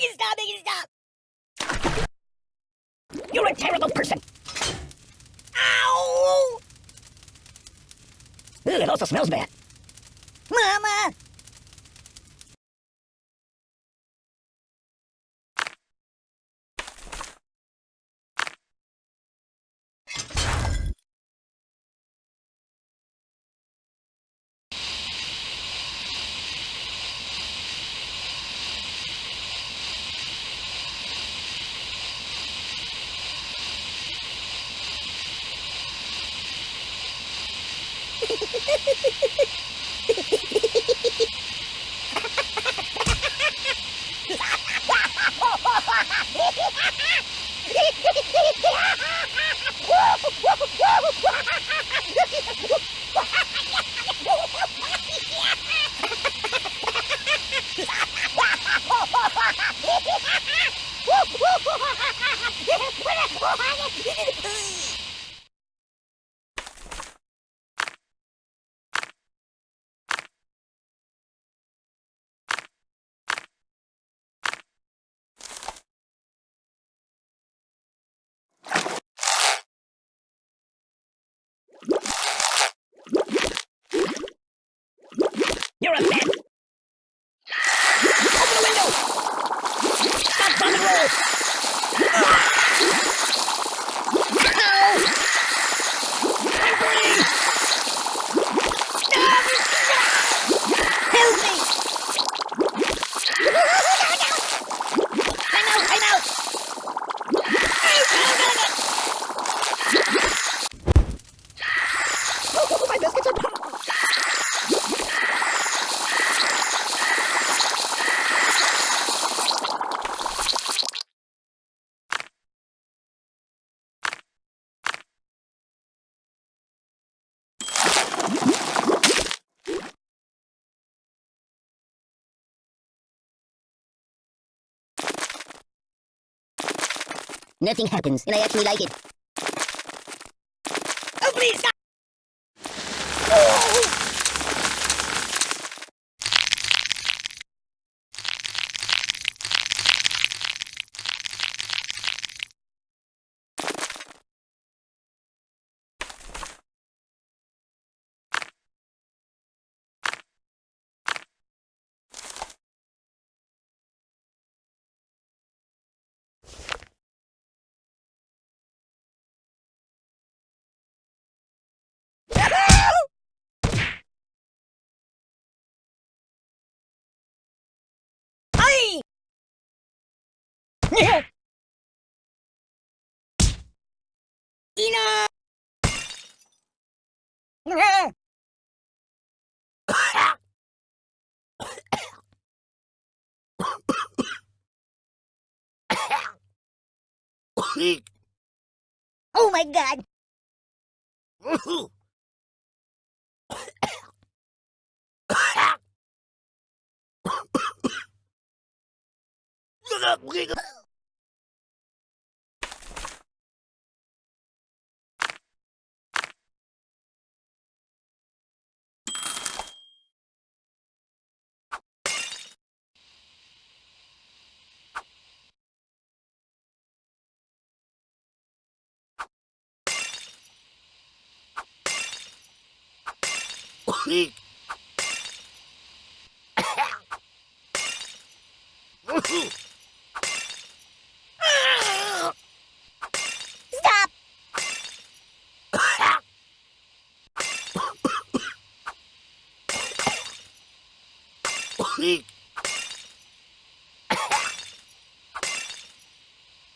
Make it stop! Make it stop! You're a terrible person! Ow! It also smells bad. Woo! A Nothing happens, and I actually like it. Oh, please stop! Oh! Ay! Ina! Oh my god! に Peek.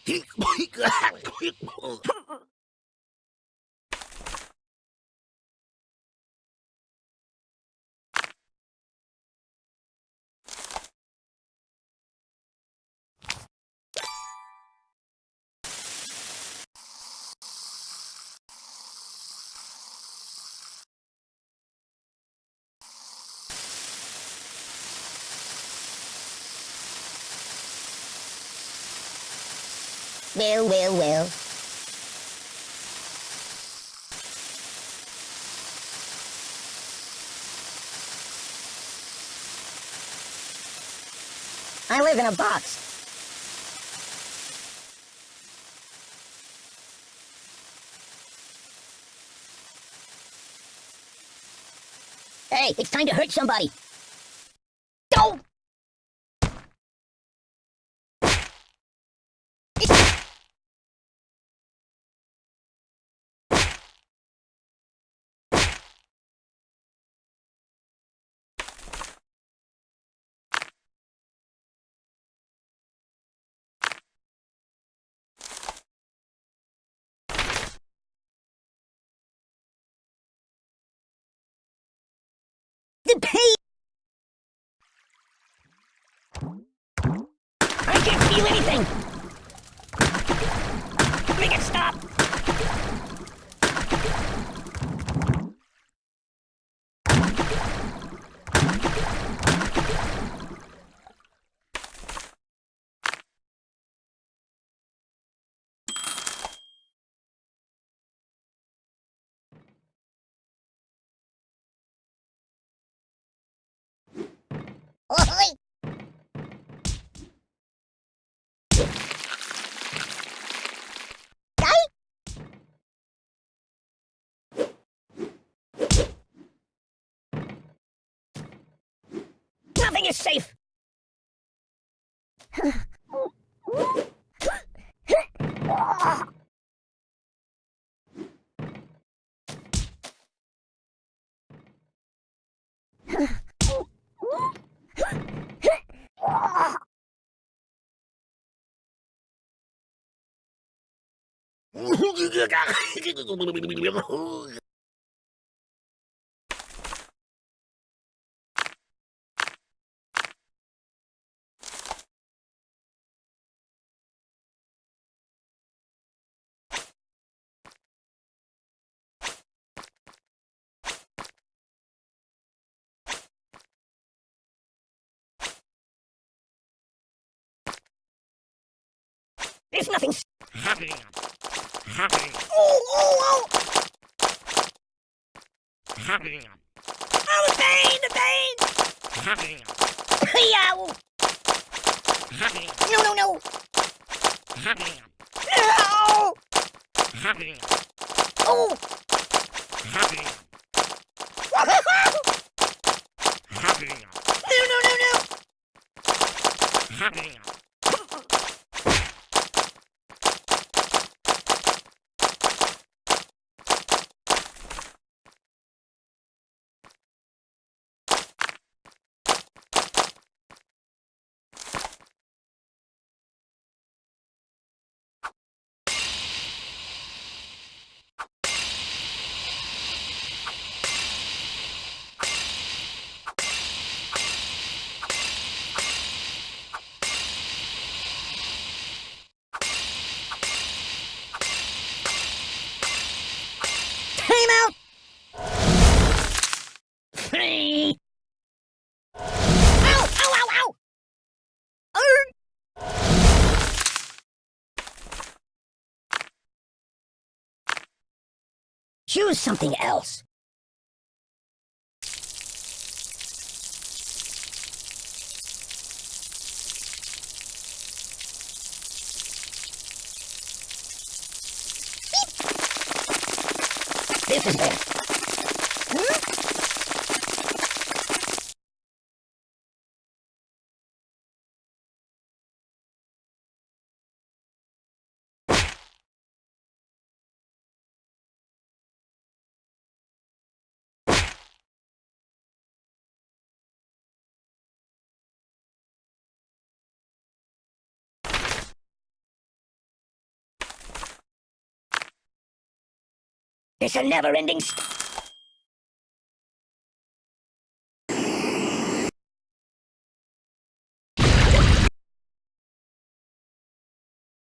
Peek. Peek. Peek. Well, well, well. I live in a box. Hey, it's time to hurt somebody. The! Is safe! There's nothing s- Oh, oh, oh! Oh, the pain, the pain! Yow! Oh. Oh. No, no, no! No! Oh! No, no, no, no! Time out! Free! Ow! Ow, ow, ow! Arr! Choose something else. This is it. It's a never-ending.